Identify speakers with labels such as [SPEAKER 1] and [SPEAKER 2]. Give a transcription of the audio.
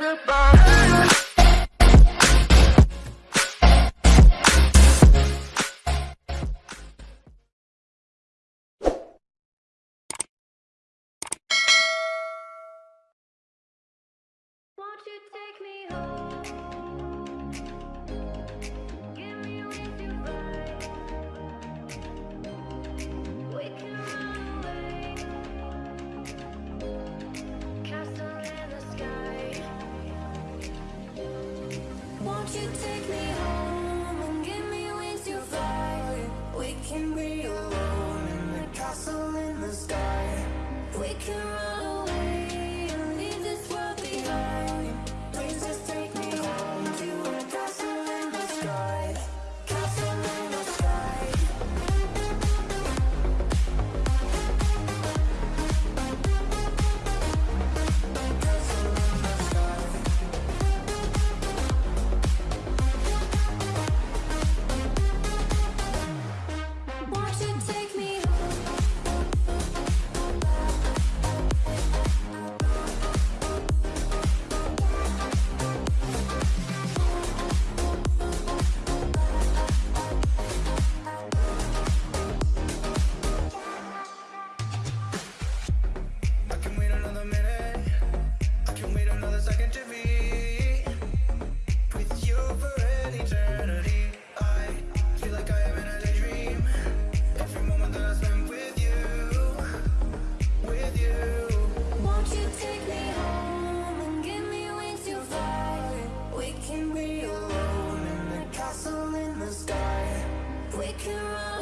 [SPEAKER 1] You take me home? We can run we can run